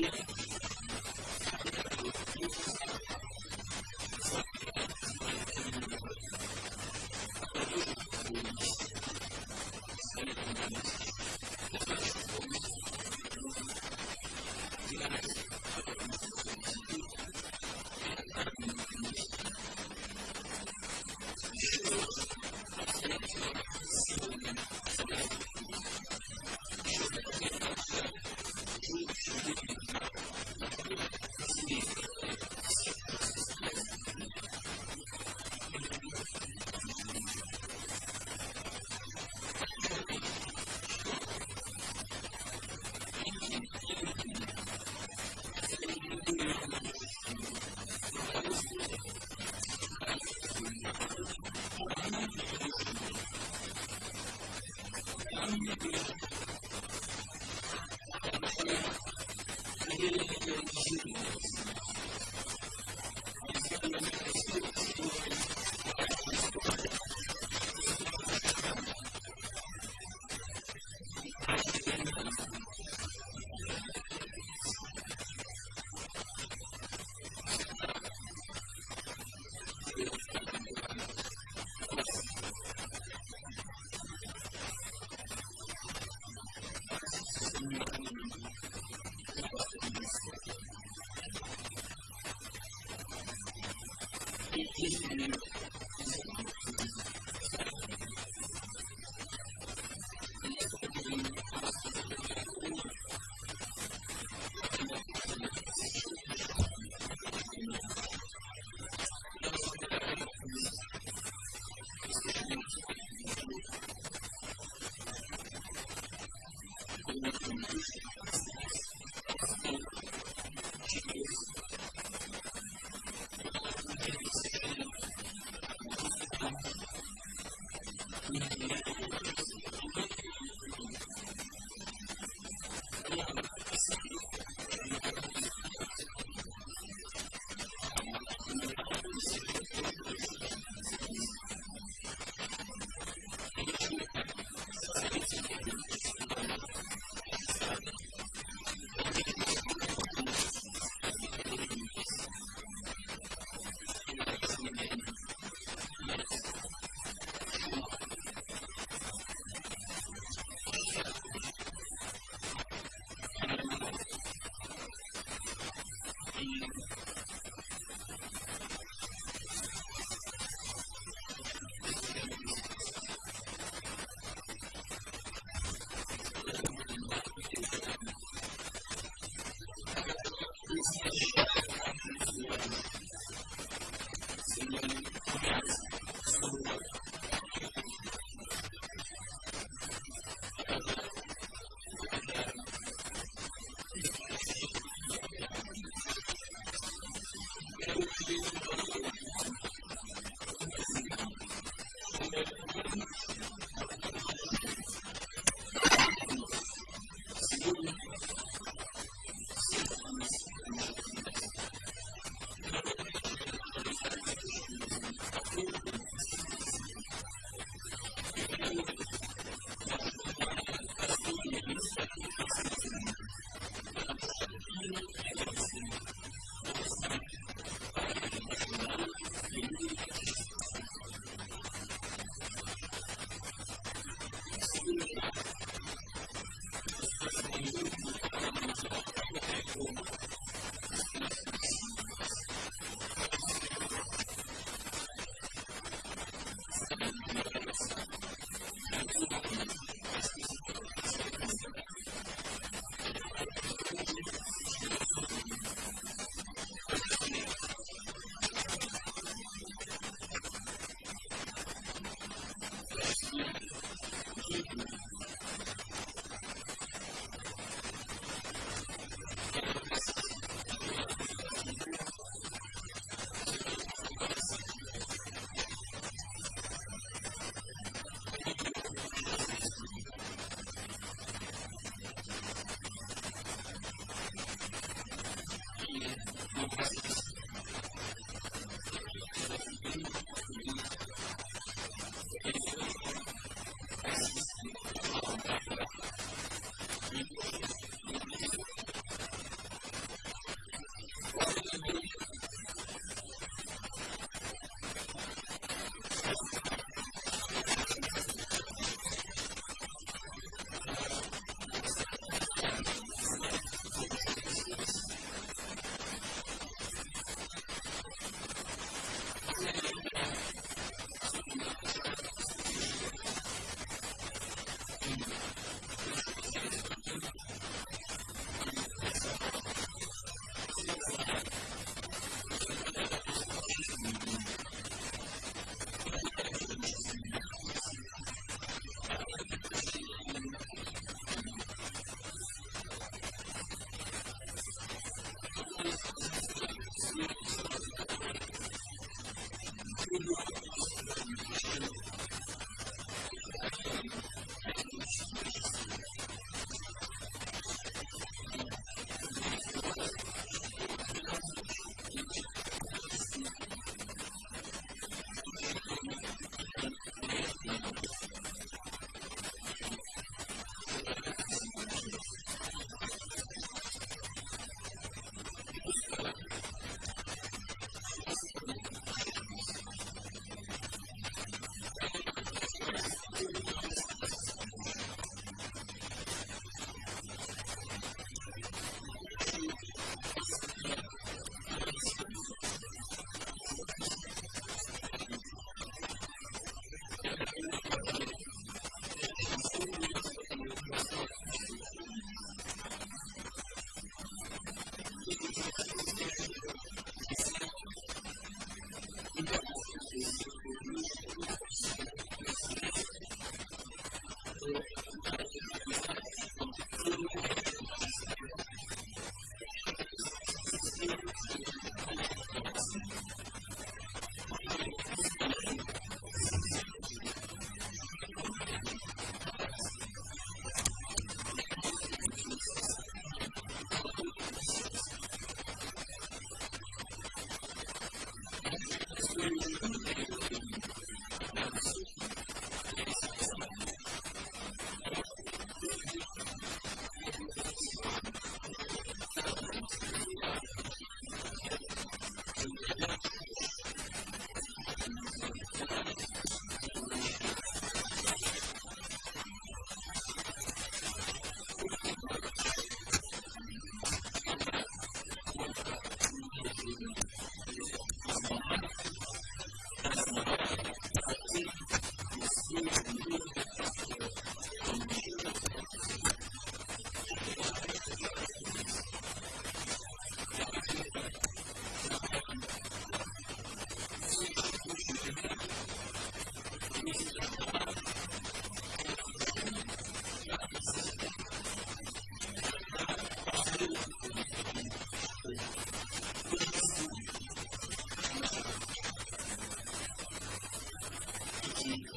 finally